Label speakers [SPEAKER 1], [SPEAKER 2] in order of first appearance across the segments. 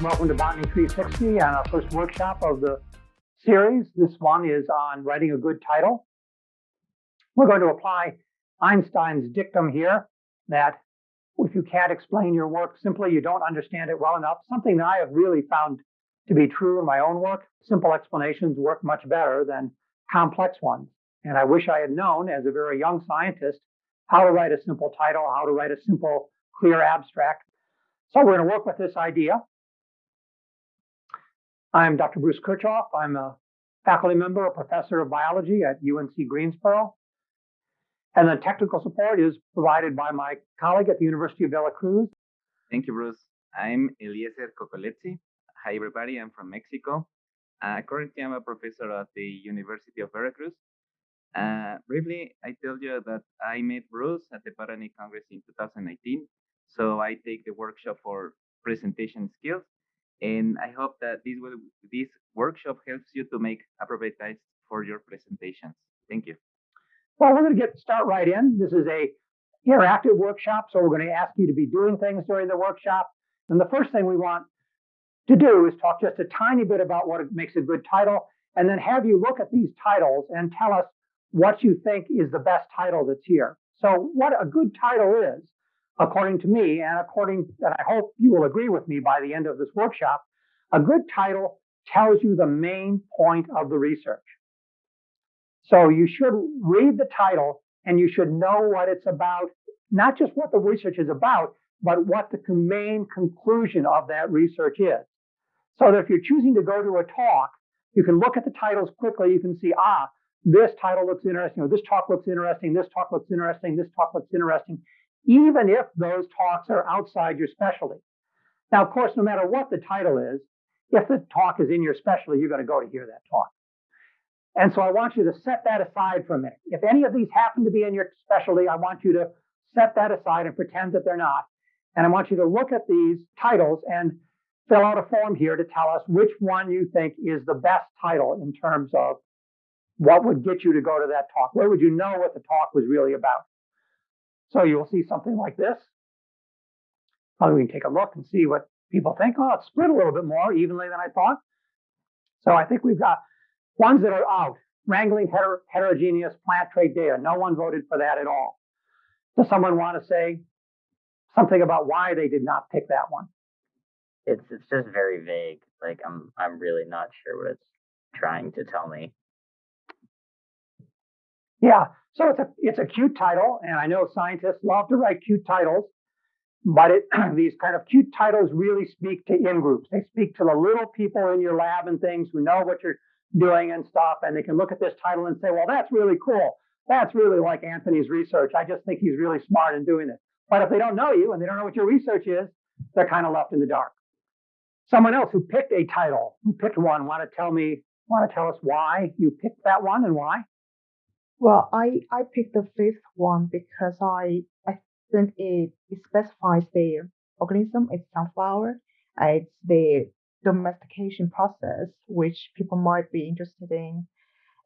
[SPEAKER 1] Welcome to Botany 360 and our first workshop of the series. This one is on writing a good title. We're going to apply Einstein's dictum here that if you can't explain your work simply, you don't understand it well enough. Something that I have really found to be true in my own work. Simple explanations work much better than complex ones. And I wish I had known as a very young scientist how to write a simple title, how to write a simple, clear abstract. So we're going to work with this idea. I'm Dr. Bruce Kirchhoff. I'm a faculty member, a professor of biology at UNC Greensboro. And the technical support is provided by my colleague at the University of Veracruz.
[SPEAKER 2] Thank you, Bruce. I'm Eliezer Cocoletzi. Hi, everybody. I'm from Mexico. Uh, currently, I'm a professor at the University of Veracruz. Uh, briefly, I tell you that I met Bruce at the Botany Congress in 2019. So I take the workshop for presentation skills and I hope that this will this workshop helps you to make appropriate types for your presentations. Thank you.
[SPEAKER 1] Well, we're going to get start right in. This is a interactive workshop, so we're going to ask you to be doing things during the workshop. And the first thing we want to do is talk just a tiny bit about what makes a good title, and then have you look at these titles and tell us what you think is the best title that's here. So, what a good title is according to me, and according, and I hope you will agree with me by the end of this workshop, a good title tells you the main point of the research. So you should read the title and you should know what it's about, not just what the research is about, but what the main conclusion of that research is. So that if you're choosing to go to a talk, you can look at the titles quickly. You can see, ah, this title looks interesting, or this talk looks interesting, this talk looks interesting, this talk looks interesting even if those talks are outside your specialty. Now, of course, no matter what the title is, if the talk is in your specialty, you're going to go to hear that talk. And so I want you to set that aside for a minute. If any of these happen to be in your specialty, I want you to set that aside and pretend that they're not. And I want you to look at these titles and fill out a form here to tell us which one you think is the best title in terms of what would get you to go to that talk. Where would you know what the talk was really about? So you'll see something like this. Probably we can take a look and see what people think. Oh, it's split a little bit more evenly than I thought. So I think we've got ones that are out. Wrangling heter- heterogeneous plant trait data. No one voted for that at all. Does someone want to say something about why they did not pick that one?
[SPEAKER 3] It's it's just very vague. Like I'm I'm really not sure what it's trying to tell me.
[SPEAKER 1] Yeah, so it's a it's a cute title, and I know scientists love to write cute titles, but it, these kind of cute titles really speak to in groups. They speak to the little people in your lab and things who know what you're doing and stuff, and they can look at this title and say, "Well, that's really cool. That's really like Anthony's research. I just think he's really smart in doing it." But if they don't know you and they don't know what your research is, they're kind of left in the dark. Someone else who picked a title, who picked one, want to tell me, want to tell us why you picked that one and why?
[SPEAKER 4] Well, I, I picked the fifth one because I, I think it, it specifies the organism, it's sunflower, it's the domestication process, which people might be interested in.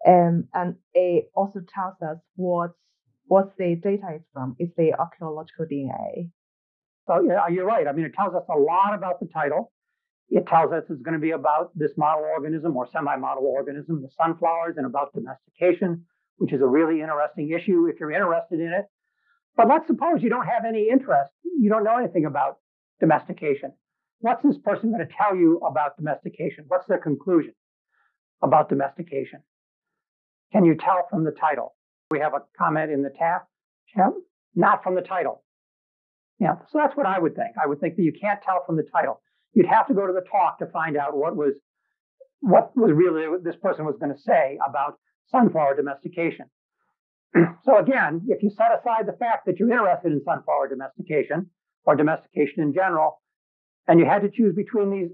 [SPEAKER 4] Um, and it also tells us what's, what the data is from. It's the archaeological DNA.
[SPEAKER 1] So yeah, you're right. I mean, it tells us a lot about the title. It tells us it's going to be about this model organism or semi-model organism, the sunflowers, and about domestication which is a really interesting issue if you're interested in it. But let's suppose you don't have any interest, you don't know anything about domestication. What's this person going to tell you about domestication? What's their conclusion about domestication? Can you tell from the title? We have a comment in the tab, not from the title. Yeah, so that's what I would think. I would think that you can't tell from the title. You'd have to go to the talk to find out what was what was really what this person was going to say about sunflower domestication. so again, if you set aside the fact that you're interested in sunflower domestication or domestication in general, and you had to choose between these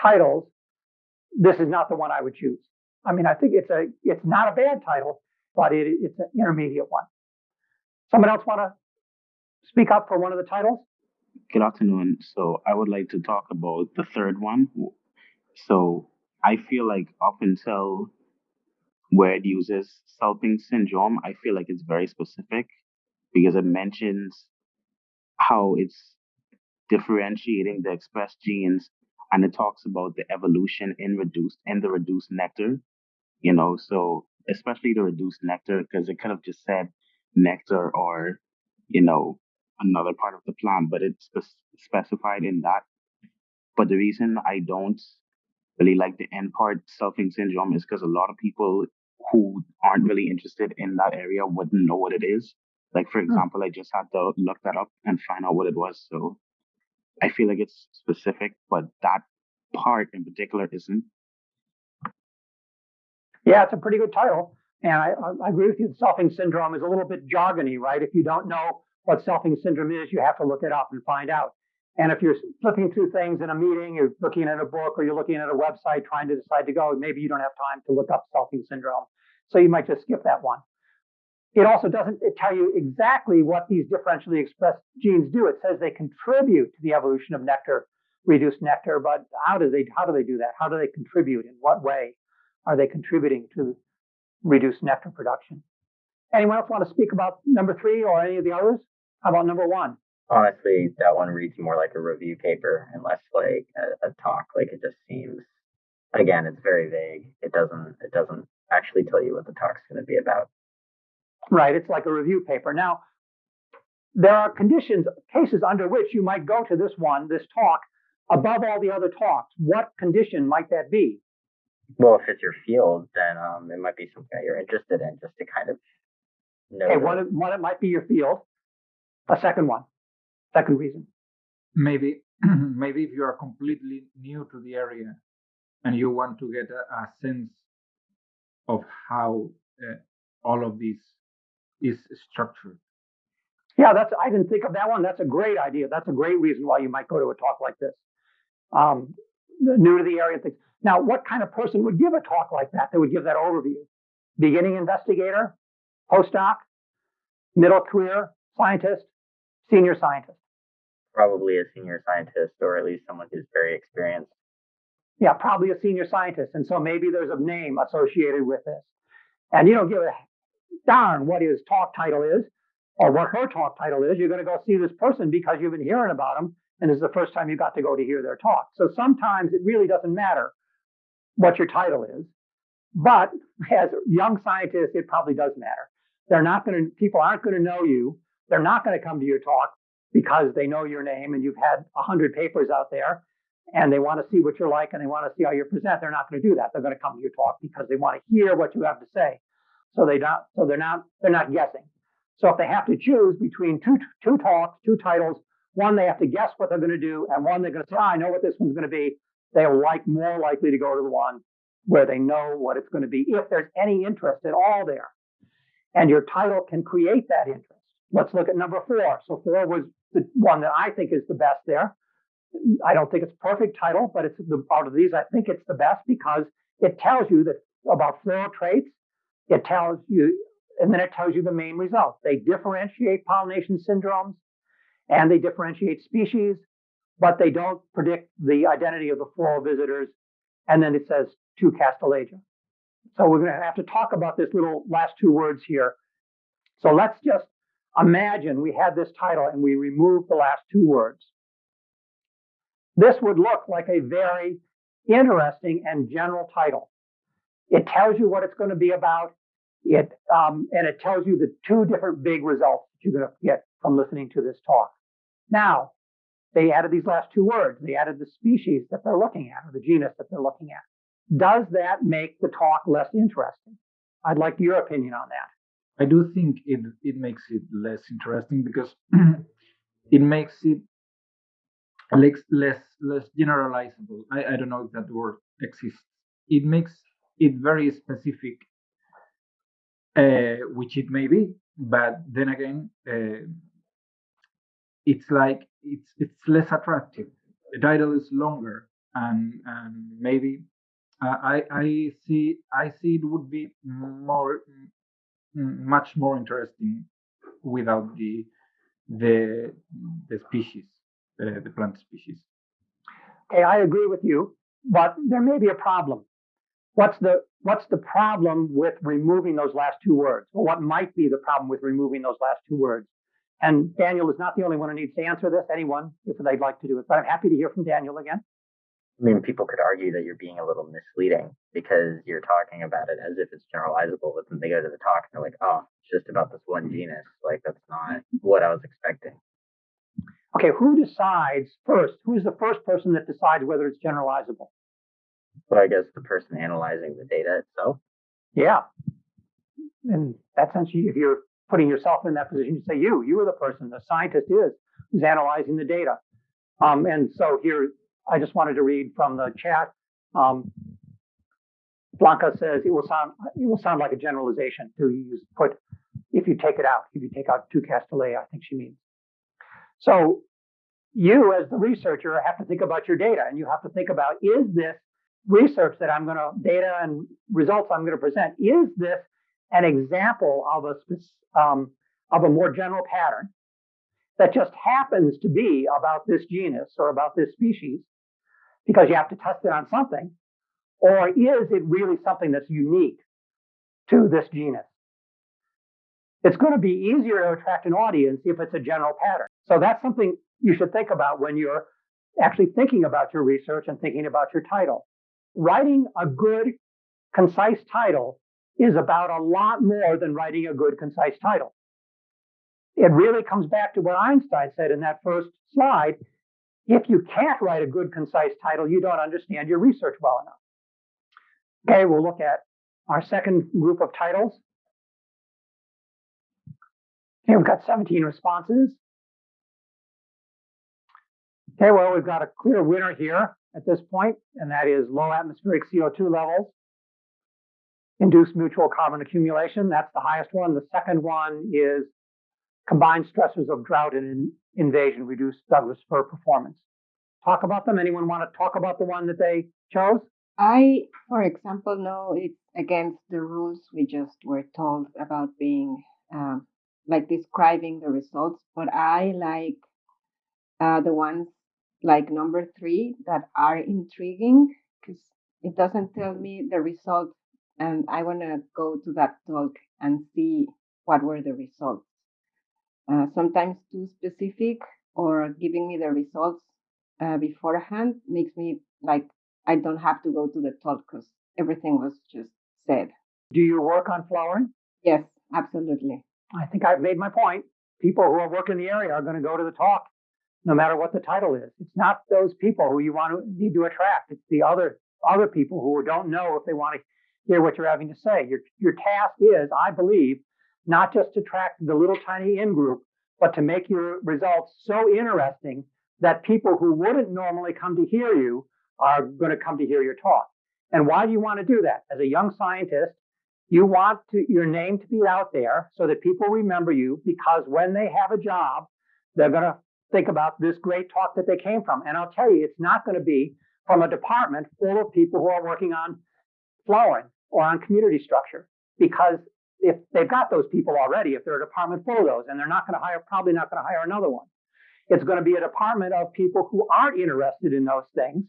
[SPEAKER 1] titles, this is not the one I would choose. I mean, I think it's a it's not a bad title, but it, it's an intermediate one. Someone else want to speak up for one of the titles?
[SPEAKER 5] Good afternoon. So I would like to talk about the third one. So I feel like up until where it uses Selfing syndrome, I feel like it's very specific because it mentions how it's differentiating the expressed genes and it talks about the evolution in reduced in the reduced nectar. You know, so especially the reduced nectar because it could have just said nectar or you know another part of the plant, but it's specified in that. But the reason I don't really like the end part selfing syndrome is because a lot of people who aren't really interested in that area wouldn't know what it is. Like for
[SPEAKER 1] Hmm.
[SPEAKER 5] example, I just had to look that up and find out what it was. So I feel like it's specific, but that part in particular isn't.
[SPEAKER 1] Yeah, it's a pretty good title. And I, I, I agree with you. The Selfing syndrome is a little bit jargony, right? If you don't know what selfing syndrome is, you have to look it up and find out. And if you're flipping through things in a meeting, you're looking at a book or you're looking at a website trying to decide to go, maybe you don't have time to look up selfing syndrome. So you might just skip that one. It also doesn't tell you exactly what these differentially expressed genes do. It says they contribute to the evolution of nectar, reduced nectar, but how do they how do they do that? How do they contribute? In what way are they contributing to reduced nectar production? Anyone else want to speak about number three or any of the others? How about number one?
[SPEAKER 3] Honestly, that one reads more like a review paper and less like a, a talk. Like it just seems, again, it's very vague. It doesn't, it doesn't actually tell you what the talk's going to be about.
[SPEAKER 1] Right, it's like a review paper. Now, there are conditions, cases under which you might go to this one, this talk, above all the other talks. What condition might that be?
[SPEAKER 3] Well, if it's your field, then um, it might be something that you're interested in, just to kind of know.
[SPEAKER 1] Okay, one, one it might be your field. A second one, second reason.
[SPEAKER 6] maybe maybe if you are completely new to the area and you want to get a, a sense of how uh, all of this is structured
[SPEAKER 1] Yeah, that's. I didn't think of that one. That's a great idea. That's a great reason why you might go to a talk like this. Um, new to the area things. Now, what kind of person would give a talk like that? That would give that overview. Beginning investigator, postdoc, middle career scientist, senior scientist.
[SPEAKER 3] Probably a senior scientist or at least someone who's very experienced.
[SPEAKER 1] Yeah, probably a senior scientist. And so maybe there's a name associated with this. And you don't give a darn what his talk title is or what her talk title is. You're going to go see this person because you've been hearing about them. And this is the first time you got to go to hear their talk. So sometimes it really doesn't matter what your title is. But as young scientists, it probably does matter. They're not going to, people aren't going to know you. They're not going to come to your talk because they know your name and you've had a hundred papers out there and they want to see what you're like and they want to see how you present, they're not going to do that. They're going to come to your talk because they want to hear what you have to say. So they not so they're not they're not guessing. So if they have to choose between two two talks, two titles, one they have to guess what they're going to do, and one they're going to say, oh, I know what this one's going to be. They're like more likely to go to the one where they know what it's going to be if there's any interest at all there. And your title can create that interest. Let's look at number four. So four was the one that I think is the best there. I don't think it's perfect title, but it's the, out of these, I think it's the best because it tells you that about floral traits. It tells you, and then it tells you the main results. They differentiate pollination syndromes and they differentiate species, but they don't predict the identity of the floral visitors. And then it says to Castilleja. So we're going to have to talk about this little last two words here. So let's just imagine we had this title and we removed the last two words. This would look like a very interesting and general title. It tells you what it's going to be about. It um, and it tells you the two different big results that you're going to get from listening to this talk. Now, they added these last two words. They added the species that they're looking at or the genus that they're looking at. Does that make the talk less interesting? I'd like your opinion on that.
[SPEAKER 6] I do think it it makes it less interesting because it makes it less less less generalizable. I, I don't know if that word exists. It makes it very specific uh, which it may be but then again uh, it's like it's it's less attractive. The title is longer and and maybe uh, i i see i see it would be more much more interesting without the the the species uh, the plant species
[SPEAKER 1] Okay, I agree with you, but there may be a problem. What's the what's the problem with removing those last two words? Or what might be the problem with removing those last two words? And Daniel is not the only one who needs to answer this. Anyone, if they'd like to do it, but I'm happy to hear from Daniel again.
[SPEAKER 3] I mean, people could argue that you're being a little misleading because you're talking about it as if it's generalizable, but then they go to the talk and they're like, oh, it's just about this one genus. Like, that's not what I was expecting.
[SPEAKER 1] Okay, who decides first? Who's the first person that decides whether it's generalizable?
[SPEAKER 3] But I guess the person analyzing the data itself.
[SPEAKER 1] Yeah. In that sense, if you're putting yourself in that position, you say you, you are the person, the scientist is who's analyzing the data. Um, and so here, I just wanted to read from the chat. Um, Blanca says it will sound it will sound like a generalization to use put if you take it out if you take out two Castilleja I think she means. So you as the researcher have to think about your data and you have to think about is this research that I'm going to data and results I'm going to present is this an example of a um, of a more general pattern that just happens to be about this genus or about this species because you have to test it on something? Or is it really something that's unique to this genus? It's going to be easier to attract an audience if it's a general pattern. So that's something you should think about when you're actually thinking about your research and thinking about your title. Writing a good, concise title is about a lot more than writing a good, concise title. It really comes back to what Einstein said in that first slide if you can't write a good, concise title, you don't understand your research well enough. Okay, we'll look at our second group of titles. Okay, we've got 17 responses. Okay, well, we've got a clear winner here at this point, and that is low atmospheric CO2 levels, induced nocturnal carbon accumulation. That's the highest one. The second one is combined stressors of drought and invasion reduced Douglas fir performance. Talk about them. Anyone want to talk about the one that they chose?
[SPEAKER 7] I, for example, know it's against the rules we just were told about being um, like describing the results, but I like uh, the ones like number three that are intriguing because it doesn't tell me the results, and I want to go to that talk and see what were the results uh, sometimes too specific or giving me the results uh, beforehand makes me like I don't have to go to the talk because everything was just said.
[SPEAKER 1] Do you work on flowering?
[SPEAKER 7] Yes, absolutely.
[SPEAKER 1] I think I've made my point. People who are working in the area are going to go to the talk, no matter what the title is. It's not those people who you want to need to attract. It's the other other people who don't know if they want to hear what you're having to say. Your your task is, I believe, not just to track the little tiny in group, but to make your results so interesting that people who wouldn't normally come to hear you are going to come to hear your talk. And why do you want to do that? As a young scientist, you want to, your name to be out there so that people remember you because when they have a job, they're going to think about this great talk that they came from. And I'll tell you, it's not going to be from a department full of people who are working on flowering or on community structure because if they've got those people already, if they're a department full of those, and they're not going to hire, probably not going to hire another one. It's going to be a department of people who aren't interested in those things,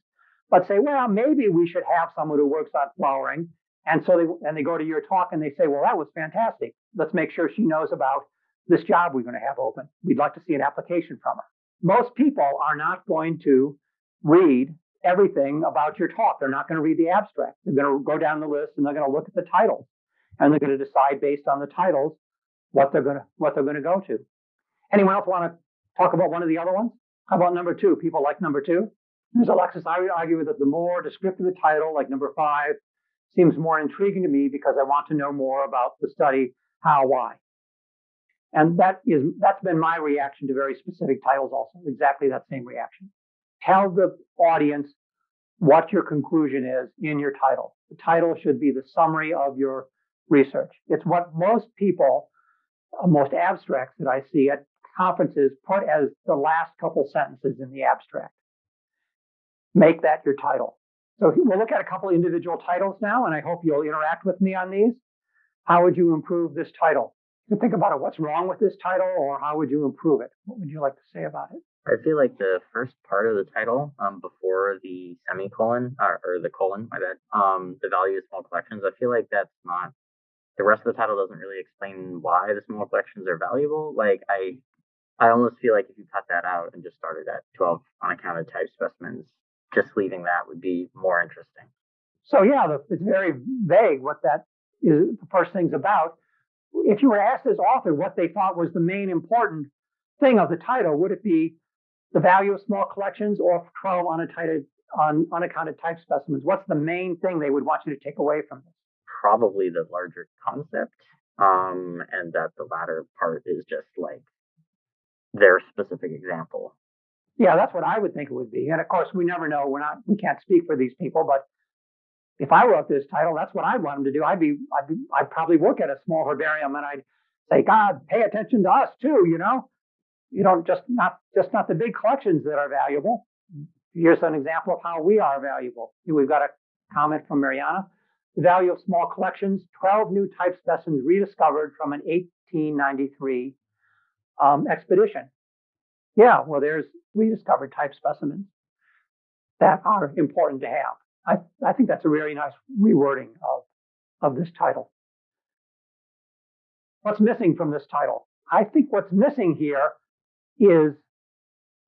[SPEAKER 1] but say, well, maybe we should have someone who works on flowering. And so they and they go to your talk and they say, well, that was fantastic. Let's make sure she knows about this job we're going to have open. We'd like to see an application from her. Most people are not going to read everything about your talk. They're not going to read the abstract. They're going to go down the list and they're going to look at the titles and they're going to decide based on the titles what they're going to what they're going to go to. Anyone else want to talk about one of the other ones? How about number two? People like number two. There's Alexis. I would argue that the more descriptive the title, like number five, seems more intriguing to me because I want to know more about the study, how, why. And that is that's been my reaction to very specific titles also, exactly that same reaction. Tell the audience what your conclusion is in your title. The title should be the summary of your research. It's what most people, uh, most abstracts that I see at conferences put as the last couple sentences in the abstract. Make that your title. So we'll look at a couple individual titles now, and I hope you'll interact with me on these. How would you improve this title? You think about it, what's wrong with this title, or how would you improve it? What would you like to say about it?
[SPEAKER 3] I feel like the first part of the title, um, before the semicolon or, or the colon, my bad, um, the value of small collections, I feel like that's not the rest of the title doesn't really explain why the small collections are valuable. Like I, I almost feel like if you cut that out and just started at 12 unaccounted type specimens, just leaving that would be more interesting.
[SPEAKER 1] So yeah, it's very vague what that is. The first thing's about. If you were asked as author what they thought was the main important thing of the title, would it be the value of small collections or 12 unaccounted, un, unaccounted type specimens? What's the main thing they would want you to take away from this?
[SPEAKER 3] Probably the larger concept, um, and that the latter part is just like their specific example.
[SPEAKER 1] Yeah, that's what I would think it would be. And of course, we never know. We're not. We can't speak for these people, but if I wrote this title, that's what I'd want them to do. I'd be, I'd be, I'd probably work at a small herbarium, and I'd say, God, pay attention to us too. You know, you don't just not just not the big collections that are valuable. Here's an example of how we are valuable. We've got a comment from Mariana. The value of small collections: 12 new type specimens rediscovered from an 1893 um, expedition. Yeah, well, there's rediscovered type specimens that are important to have. I, I think that's a really nice rewording of, of this title. What's missing from this title? I think what's missing here is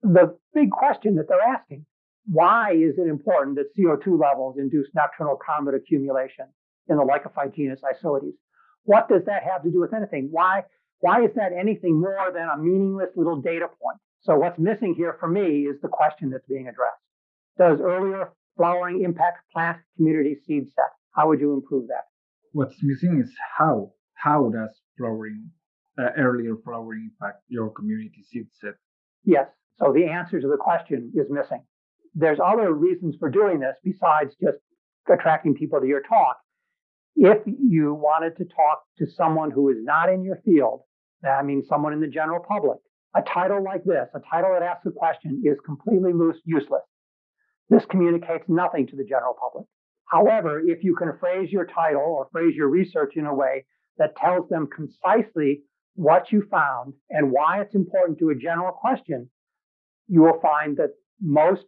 [SPEAKER 1] the big question that they're asking. Why is it important that CO2 levels induce nocturnal carbon accumulation in the Lycophyte genus Isoetes? What does that have to do with anything? Why, why is that anything more than a meaningless little data point? So what's missing here for me is the question that's being addressed. Does earlier flowering impact plant community seed set? How would you improve that?
[SPEAKER 6] What's missing is how. How does flowering, uh, earlier flowering impact your community seed set?
[SPEAKER 1] Yes. So the answer to the question is missing. There's other reasons for doing this besides just attracting people to your talk. If you wanted to talk to someone who is not in your field, that means someone in the general public, a title like this, a title that asks a question, is completely loose, useless. This communicates nothing to the general public. However, if you can phrase your title or phrase your research in a way that tells them concisely what you found and why it's important to a general question, you will find that most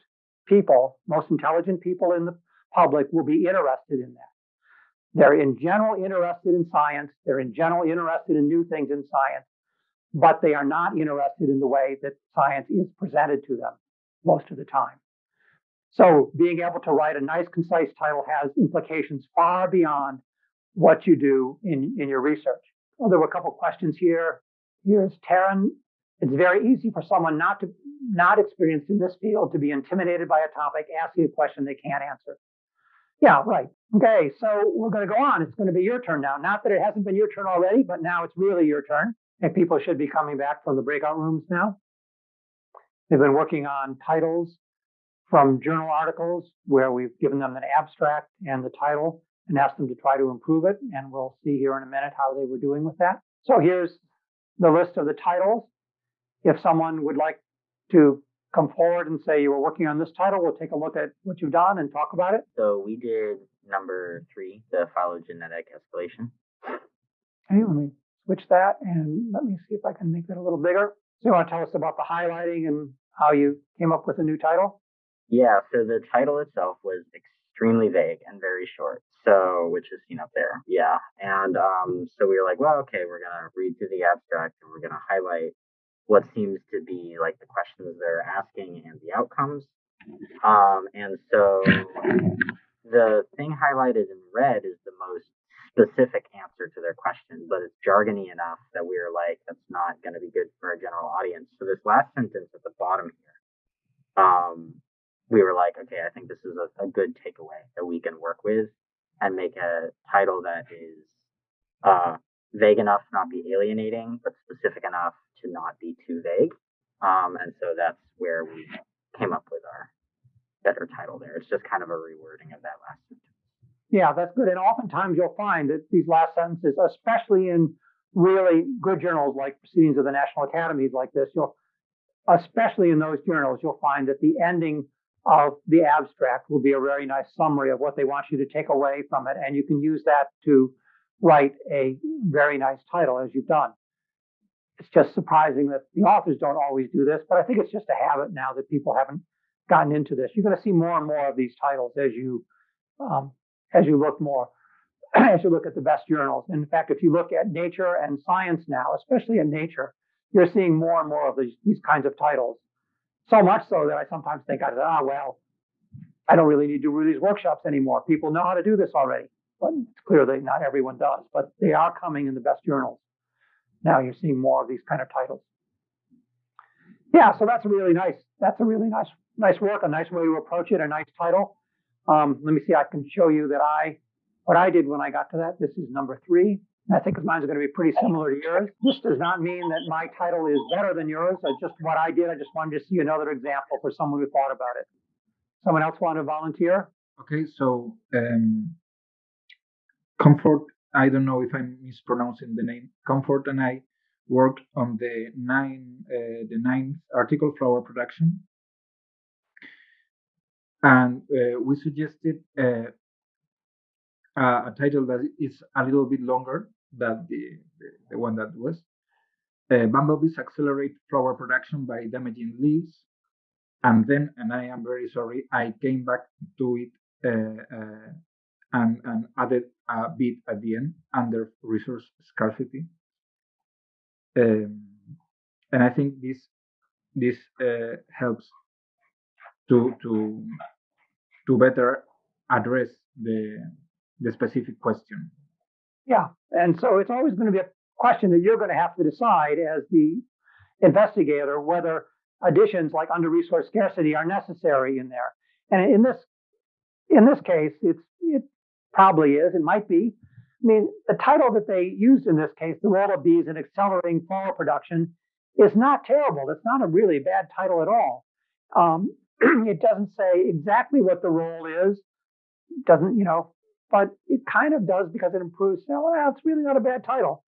[SPEAKER 1] people, most intelligent people in the public will be interested in that. They're in general interested in science. They're in general interested in new things in science, but they are not interested in the way that science is presented to them most of the time. So being able to write a nice, concise title has implications far beyond what you do in, in your research. Well, there were a couple questions here. Here's Taryn. It's very easy for someone not to not experienced in this field to be intimidated by a topic, asking a question they can't answer. Yeah, right. Okay, so we're going to go on. It's going to be your turn now. Not that it hasn't been your turn already, but now it's really your turn. And people should be coming back from the breakout rooms now. They've been working on titles from journal articles where we've given them an abstract and the title and asked them to try to improve it. And we'll see here in a minute how they were doing with that. So here's the list of the titles. If someone would like to come forward and say you were working on this title, we'll take a look at what you've done and talk about it.
[SPEAKER 3] So we did number three, the phylogenetic escalation.
[SPEAKER 1] Okay, let me switch that and let me see if I can make that a little bigger. So you want to tell us about the highlighting and how you came up with a new title?
[SPEAKER 3] Yeah, so the title itself was extremely vague and very short. So, which is seen up there. Yeah. And um, so we were like, well, okay, we're going to read through the abstract and we're going to highlight what seems to be like the questions they're asking and the outcomes. Um, and so the thing highlighted in red is the most specific answer to their question, but it's jargony enough that we are like, that's not going to be good for a general audience. So this last sentence at the bottom here, um, we were like, okay, I think this is a, a good takeaway that we can work with and make a title that is uh, vague enough to not be alienating, but specific enough to not be too vague. Um, and so that's where we came up with our better title there. It's just kind of a rewording of that last sentence.
[SPEAKER 1] Yeah, that's good. And oftentimes you'll find that these last sentences, especially in really good journals like Proceedings of the National Academies like this, you'll especially in those journals, you'll find that the ending of the abstract will be a very nice summary of what they want you to take away from it. And you can use that to write a very nice title as you've done. It's just surprising that the authors don't always do this, but I think it's just a habit now that people haven't gotten into this. You're going to see more and more of these titles as you um, as you look more as you look at the best journals. In fact, if you look at Nature and Science now, especially in Nature, you're seeing more and more of these, these kinds of titles. So much so that I sometimes think, I ah, well, I don't really need to do these workshops anymore. People know how to do this already. But clearly, not everyone does. But they are coming in the best journals. Now you're seeing more of these kind of titles. Yeah, so that's really nice. That's a really nice, nice work. A nice way to approach it. A nice title. Um, let me see. I can show you that I what I did when I got to that. This is number three. I think mine's going to be pretty similar to yours. This does not mean that my title is better than yours. I just what I did. I just wanted to see another example for someone who thought about it. Someone else want to volunteer?
[SPEAKER 6] Okay, so um, Comfort. I don't know if I'm mispronouncing the name. Comfort and I worked on the nine uh, the ninth article flower production, and uh, we suggested uh, a title that is a little bit longer than the, the, the one that was. Uh, bumblebees accelerate flower production by damaging leaves. And then, and I am very sorry, I came back to it uh, uh, and, and added a bit at the end under resource scarcity. Um, and I think this this uh, helps to to to better address the the specific question.
[SPEAKER 1] Yeah, and so it's always going to be a question that you're going to have to decide as the investigator whether additions like under resource scarcity are necessary in there. And in this in this case, it's it probably is. It might be. I mean, the title that they used in this case, "The Role of Bees in Accelerating Flower Production," is not terrible. It's not a really bad title at all. Um, it doesn't say exactly what the role is. Doesn't you know? but it kind of does because it improves. Know, well, it's really not a bad title.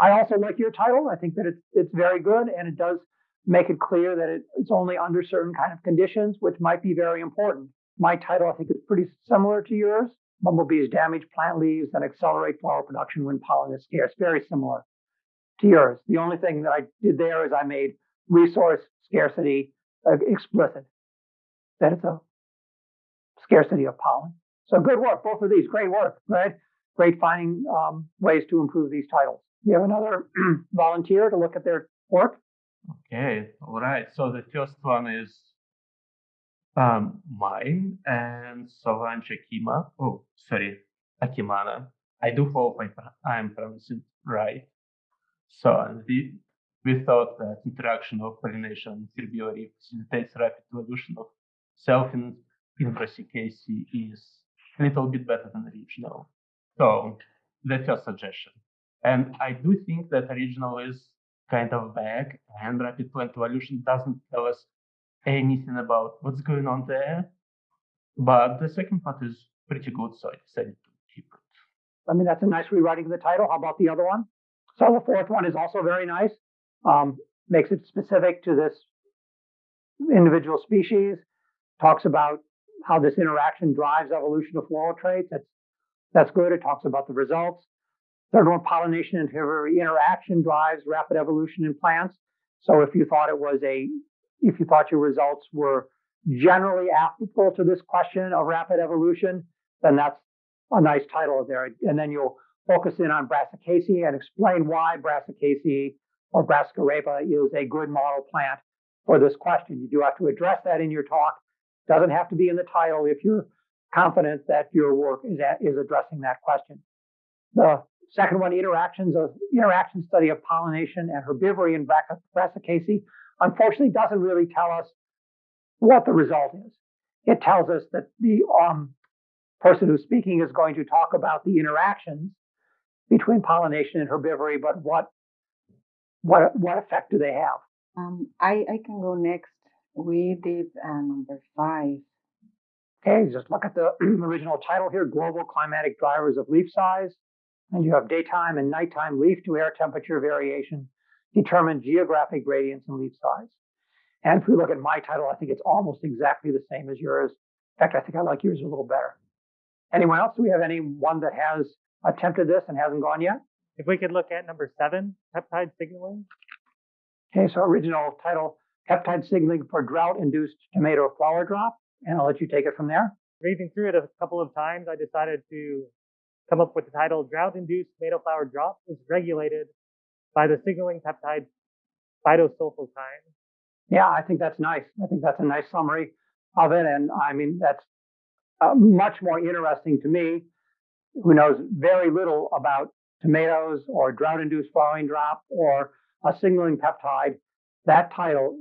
[SPEAKER 1] I also like your title. I think that it's it's very good, and it does make it clear that it, it's only under certain kind of conditions, which might be very important. My title, I think, is pretty similar to yours. Bumblebees damage plant leaves and accelerate flower production when pollen is scarce. Very similar to yours. The only thing that I did there is I made resource scarcity uh, explicit. That it's a scarcity of pollen. So good work, both of these. Great work, right? Great finding um, ways to improve these titles. We have another volunteer to look at their work.
[SPEAKER 8] Okay, all right. So the first one is um, mine and Solange Akima. Oh, sorry, Akimana. I do hope I, I'm pronouncing right. So we, we thought that interaction of pollination and herbivory facilitates rapid evolution of selfing is a little bit better than original. So that's your suggestion. And I do think that original is kind of vague and rapid plant evolution doesn't tell us anything about what's going on there. But the second part is pretty good, so I decided to keep it.
[SPEAKER 1] I mean, that's a nice rewriting of the title. How about the other one? So the fourth one is also very nice. Um, makes it specific to this individual species. Talks about how this interaction drives evolution of floral traits. That's that's good. It talks about the results. Third one, pollination and interaction drives rapid evolution in plants. So if you thought it was a, if you thought your results were generally applicable to this question of rapid evolution, then that's a nice title there. And then you'll focus in on Brassicaceae and explain why Brassicaceae or Brassica rapa is a good model plant for this question. You do have to address that in your talk, doesn't have to be in the title if you're confident that your work is, at, is addressing that question. The second one, interactions of interaction study of pollination and herbivory in Brassicaceae, unfortunately doesn't really tell us what the result is. It tells us that the um, person who's speaking is going to talk about the interactions between pollination and herbivory, but what what what effect do they have?
[SPEAKER 7] Um, I I can go next. We did uh, number five.
[SPEAKER 1] Okay, just look at the original title here Global Climatic Drivers of Leaf Size. And you have daytime and nighttime leaf to air temperature variation determine geographic gradients in leaf size. And if we look at my title, I think it's almost exactly the same as yours. In fact, I think I like yours a little better. Anyone else? Do we have anyone that has attempted this and hasn't gone yet?
[SPEAKER 9] If we could look at number seven, peptide signaling.
[SPEAKER 1] Okay, so original title peptide signaling for drought-induced tomato flower drop, and I'll let you take it from there.
[SPEAKER 9] Reading through it a couple of times, I decided to come up with the title Drought-Induced Tomato Flower Drop is regulated by the signaling peptide phytosulfokine.
[SPEAKER 1] Yeah, I think that's nice. I think that's a nice summary of it. And I mean, that's uh, much more interesting to me, who knows very little about tomatoes or drought-induced flowering drop or a signaling peptide. That title,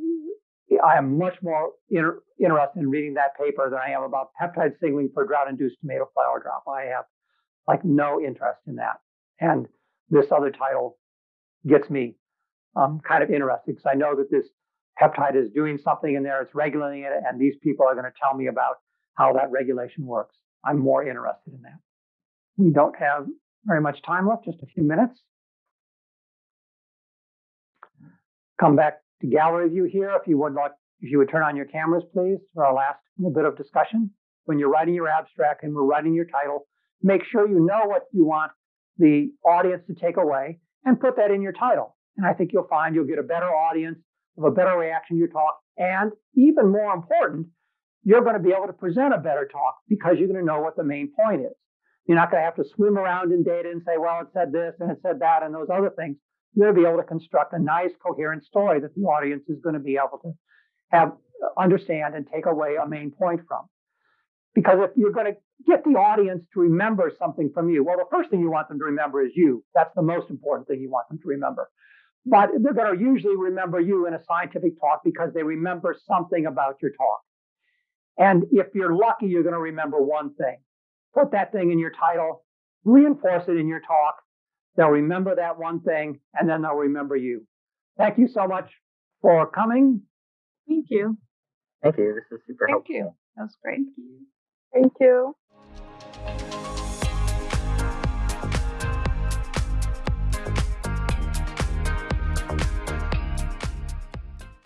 [SPEAKER 1] I am much more inter- interested in reading that paper than I am about peptide signaling for drought-induced tomato flower drop. I have like no interest in that, and this other title gets me um, kind of interested because I know that this peptide is doing something in there, it's regulating it, and these people are going to tell me about how that regulation works. I'm more interested in that. We don't have very much time left, just a few minutes. Come back to gallery view here if you would like, if you would turn on your cameras, please, for our last little bit of discussion. When you're writing your abstract and we're writing your title, make sure you know what you want the audience to take away and put that in your title. And I think you'll find you'll get a better audience, have a better reaction to your talk, and even more important, you're going to be able to present a better talk because you're going to know what the main point is. You're not going to have to swim around in data and say, well, it said this and it said that and those other things. You're going to be able to construct a nice, coherent story that the audience is going to be able to have uh, understand and take away a main point from. Because if you're going to get the audience to remember something from you, well, the first thing you want them to remember is you. That's the most important thing you want them to remember. But they're going to usually remember you in a scientific talk because they remember something about your talk. And if you're lucky, you're going to remember one thing. Put that thing in your title, reinforce it in your talk. They'll remember that one thing, and then they'll remember you. Thank you so much for coming.
[SPEAKER 10] Thank you.
[SPEAKER 3] Thank you. This is super
[SPEAKER 10] Thank
[SPEAKER 3] helpful.
[SPEAKER 10] you. That was great.
[SPEAKER 4] Thank you.